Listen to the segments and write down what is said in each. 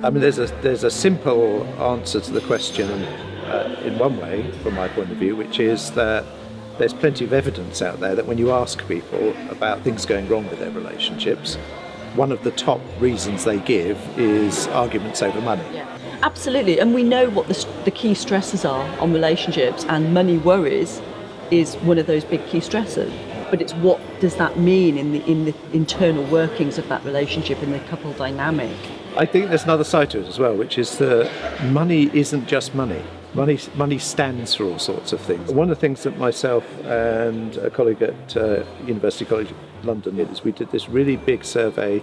I mean, there's a there's a simple answer to the question uh, in one way, from my point of view, which is that there's plenty of evidence out there that when you ask people about things going wrong with their relationships, one of the top reasons they give is arguments over money. Yeah. Absolutely, and we know what the, the key stresses are on relationships, and money worries is one of those big key stressors. But it's what does that mean in the in the internal workings of that relationship in the couple dynamic. I think there's another side to it as well, which is that money isn't just money. Money, money stands for all sorts of things. One of the things that myself and a colleague at uh, University College London did is we did this really big survey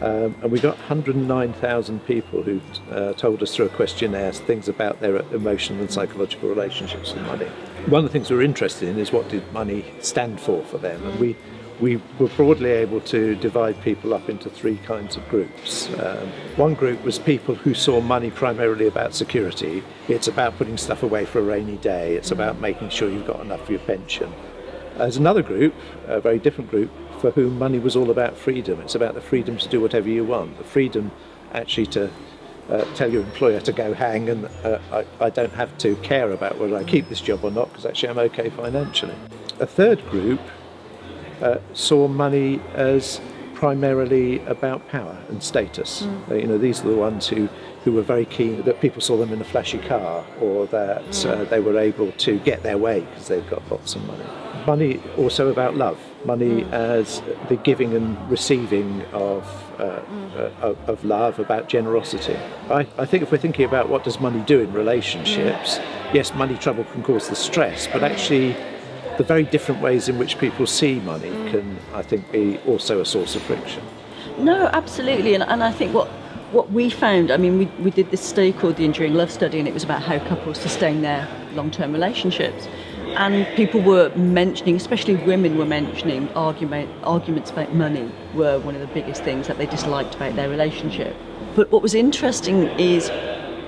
um, and we got 109,000 people who uh, told us through a questionnaire things about their emotional and psychological relationships with money. One of the things we were interested in is what did money stand for for them, and we we were broadly able to divide people up into three kinds of groups. Um, one group was people who saw money primarily about security. It's about putting stuff away for a rainy day. It's about making sure you've got enough for your pension. There's another group, a very different group, for whom money was all about freedom. It's about the freedom to do whatever you want, the freedom actually to uh, tell your employer to go hang and uh, I, I, don't have to care about whether I keep this job or not because actually I'm okay financially. A third group uh, saw money as primarily about power and status. Mm. you know, these are the ones who, who were very keen that people saw them in a flashy car or that mm. they were able to get their way because they've got lots of money money also about love. Money mm. as the giving and receiving of, uh, mm. uh, of, of, love, about generosity. I, I, think if we're thinking about what does money do in relationships, mm. yes, money trouble can cause the stress, but actually the very different ways in which people see money mm. can, I think, be also a source of friction. No, absolutely, and, and I think what what we found, I mean, we, we did this study called the Enduring Love Study, and it was about how couples sustain their long term relationships and people were mentioning, especially women were mentioning argument, arguments about money were one of the biggest things that they disliked about their relationship. But what was interesting is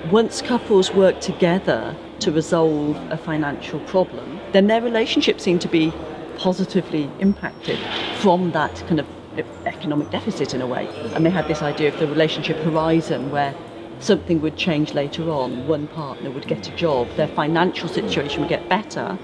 once couples work together to resolve a financial problem, then their relationship seemed to be positively impacted from that kind of economic deficit in a way. And they had this idea of the relationship horizon where something would change later on, one partner would get a job, their financial situation would get better,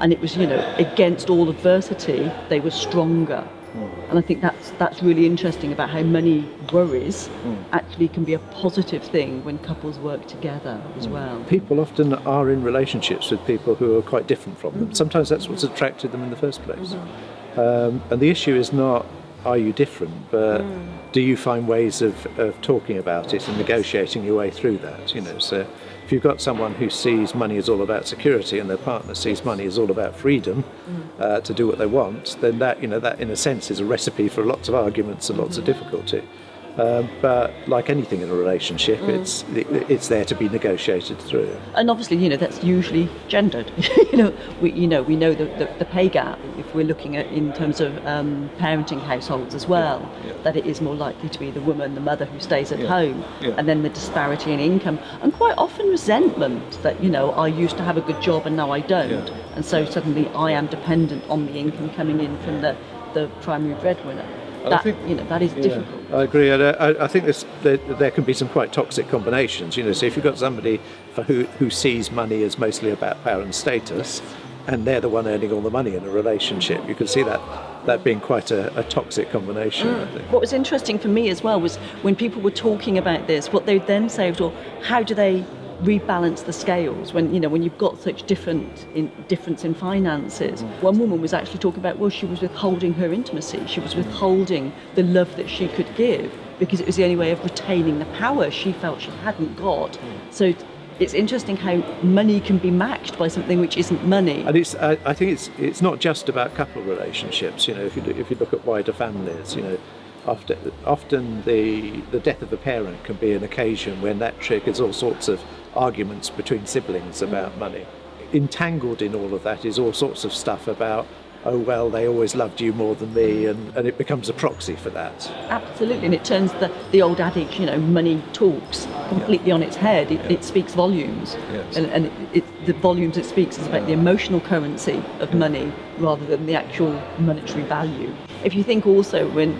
and it was, you know, against all adversity, they were stronger. Mm. And I think that's that's really interesting about how money worries mm. actually can be a positive thing when couples work together as mm. well. People often are in relationships with people who are quite different from them. Sometimes that's what's attracted them in the first place. Mm-hmm. Um, and the issue is not are you different, but mm. do you find ways of, of talking about it and negotiating your way through that? You know, so if you've got someone who sees money as all about security and their partner sees money as all about freedom mm. uh, to do what they want, then that, you know, that in a sense is a recipe for lots of arguments and lots mm-hmm. of difficulty. Um, but like anything in a relationship, mm. it's it, it's there to be negotiated through. And obviously, you know, that's usually gendered. you know, we you know we know the, the, the, pay gap if we're looking at in terms of um, parenting households as well. Yeah, yeah. That it is more likely to be the woman, the mother who stays at yeah, home, and then the disparity in income, and quite often resentment that you know I used to have a good job and now I don't, and so suddenly I am dependent on the income coming in from the the primary breadwinner that, think, you know, that is yeah, difficult. I agree. I, I think this, there, there, can be some quite toxic combinations. You know, so if you've got somebody for who, who sees money as mostly about power and status, and they're the one earning all the money in a relationship, you can see that that being quite a, a toxic combination. Mm. What was interesting for me as well was when people were talking about this, what they then say was, well, how do they rebalance the scales when you know when you've got such different in, difference in finances. Mm. One woman was actually talking about well she was withholding her intimacy, she was withholding the love that she could give because it was the only way of retaining the power she felt she hadn't got. Mm. So it's interesting how money can be matched by something which isn't money. And it's, I, I think it's, it's not just about couple relationships. You know, if you, if you look at wider families, you know, often, often the, the death of a parent can be an occasion when that triggers all sorts of arguments between siblings mm. about money. Entangled in all of that is all sorts of stuff about oh well they always loved you more than me mm. and, and it becomes a proxy for that absolutely and it turns the, the old adage you know money talks completely yeah. on its head it, yeah. it speaks volumes yes. and, and it, it, the volumes it speaks is about the emotional currency of money rather than the actual monetary value if you think also when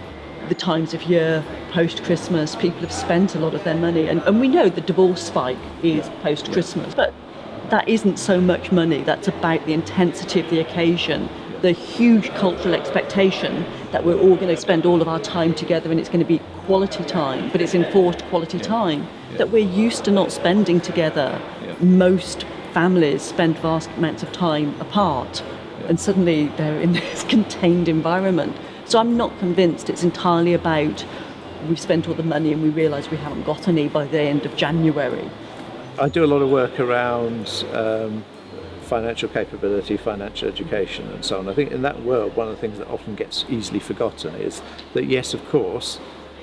the times of year post Christmas, people have spent a lot of their money, and, and we know the divorce spike is post Christmas, but that isn't so much money, that's about the intensity of the occasion, the huge cultural expectation that we're all going to spend all of our time together and it's going to be quality time, but it's enforced quality time that we're used to not spending together. Most families spend vast amounts of time apart, and suddenly they're in this contained environment. So I'm not convinced it's entirely about we've spent all the money and we realise we haven't got any by the end of January. I do a lot of work around um, financial capability, financial education, and so on. I think in that world, one of the things that often gets easily forgotten is that, yes, of course,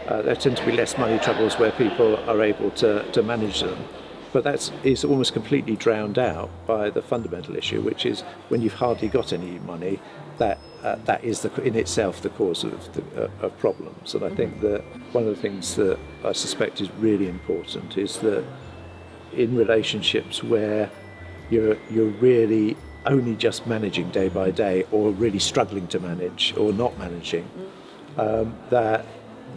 uh, there tend to be less money troubles where people are able to, to manage them. But that is almost completely drowned out by the fundamental issue, which is when you've hardly got any money, that uh, that is the, in itself the cause of, the, uh, of problems. And I think that one of the things that I suspect is really important is that in relationships where you're you're really only just managing day by day, or really struggling to manage, or not managing, um, that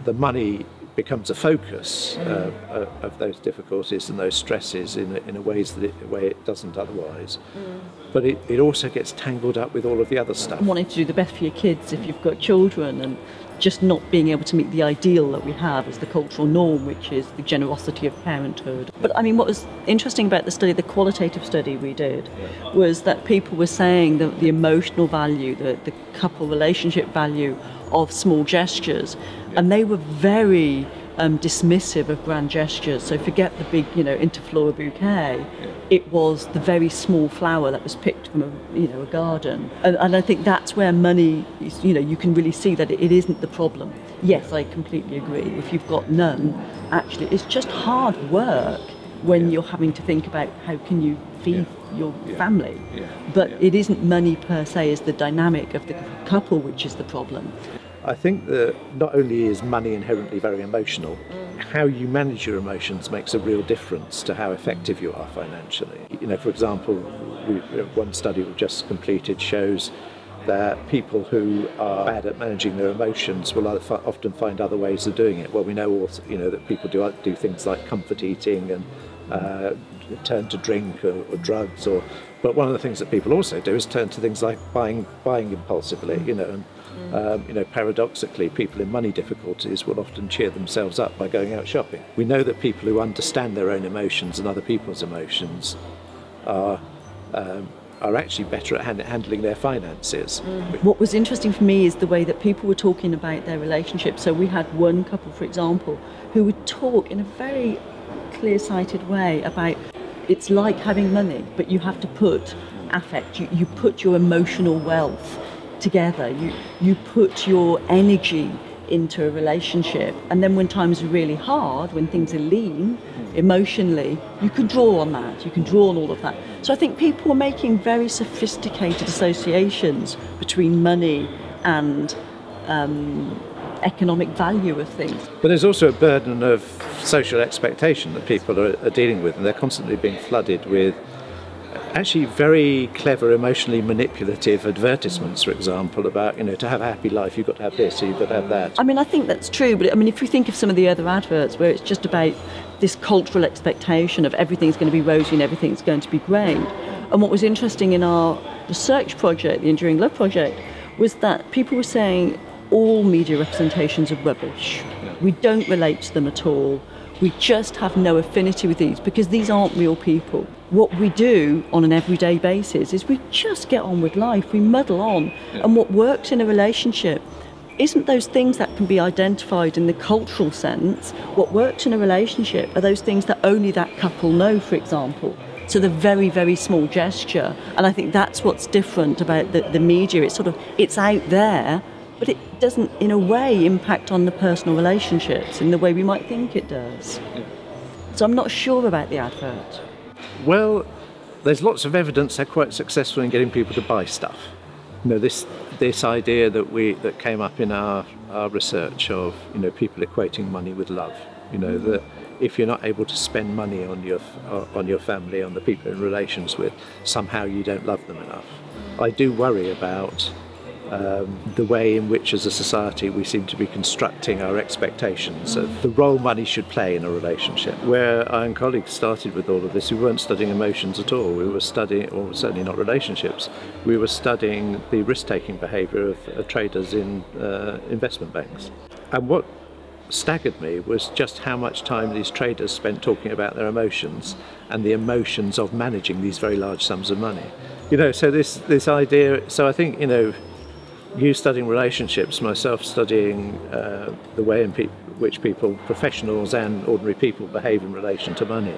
the money becomes a focus uh, uh, of those difficulties and those stresses in a, in a ways that it, way it doesn't otherwise. Mm. But it, it also gets tangled up with all of the other stuff. Wanting to do the best for your kids if you've got children and just not being able to meet the ideal that we have as the cultural norm, which is the generosity of parenthood. But I mean, what was interesting about the study, the qualitative study we did, was that people were saying that the emotional value, the, the couple relationship value of small gestures, and they were very um, dismissive of grand gestures. So forget the big, you know, interflora bouquet. It was the very small flower that was picked from a, you know, a garden. And, and I think that's where money, is, you know, you can really see that it, it isn't the problem. Yes, I completely agree. If you've got none, actually, it's just hard work when yeah. you're having to think about how can you feed yeah. your yeah. family. But it isn't money per se as the dynamic of the couple which is the problem. I think that not only is money inherently very emotional, how you manage your emotions makes a real difference to how effective you are financially. You know, for example, we, one study we've just completed shows that people who are bad at managing their emotions will often find other ways of doing it. Well, we know also, you know, that people do do things like comfort eating and uh, turn to drink or, or, drugs, or. But one of the things that people also do is turn to things like buying buying impulsively, you know, and um, you know, paradoxically, people in money difficulties will often cheer themselves up by going out shopping. We know that people who understand their own emotions and other people's emotions are um, are actually better at hand- handling their finances. Mm. What was interesting for me is the way that people were talking about their relationship. So we had one couple, for example, who would talk in a very clear-sighted way about it's like having money, but you have to put affect. You, you put your emotional wealth together. You you put your energy into a relationship, and then when times are really hard, when things are lean emotionally, you can draw on that. You can draw on all of that. So I think people are making very sophisticated associations between money and um, economic value of things. But there's also a burden of social expectation that people are, are dealing with, and they're constantly being flooded with actually very clever, emotionally manipulative advertisements, for example, about, you know, to have a happy life, you've got to have this, or you've got to have that. I mean, I think that's true, but I mean, if you think of some of the other adverts where it's just about this cultural expectation of everything's going to be rosy and everything's going to be great. And what was interesting in our research project, the Enduring Love Project, was that people were saying all media representations are rubbish. We don't relate to them at all. We just have no affinity with these because these aren't real people what we do on an everyday basis is we just get on with life, we muddle on. Yeah. And what works in a relationship isn't those things that can be identified in the cultural sense. What works in a relationship are those things that only that couple know, for example. So the very, very small gesture. And I think that's what's different about the, the media. It's sort of, it's out there, but it doesn't, in a way, impact on the personal relationships in the way we might think it does. Yeah. So I'm not sure about the advert. Well, there's lots of evidence they're quite successful in getting people to buy stuff. You know, this this idea that we that came up in our, our research of you know people equating money with love. You know mm. that if you're not able to spend money on your on your family, on the people in relations with, somehow you don't love them enough. I do worry about um, the way in which, as a society, we seem to be constructing our expectations of the role money should play in a relationship. Where I and colleagues started with all of this, we weren't studying emotions at all. We were studying, or certainly not relationships, we were studying the risk taking behaviour of, of, traders in uh, investment banks. And what staggered me was just how much time these traders spent talking about their emotions and the emotions of managing these very large sums of money. You know, so this, this idea, so I think, you know, you studying relationships, myself studying uh, the way in pe- which people, professionals and ordinary people, behave in relation to money,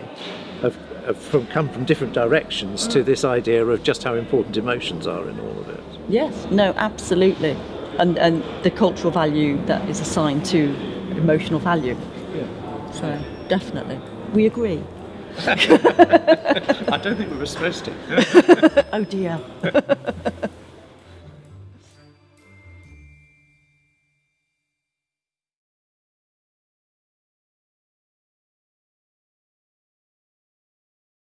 have, have from, come from different directions to this idea of just how important emotions are in all of it. Yes, no, absolutely. And, and the cultural value that is assigned to emotional value. Yeah. So, definitely. We agree. I don't think we were supposed to. oh dear.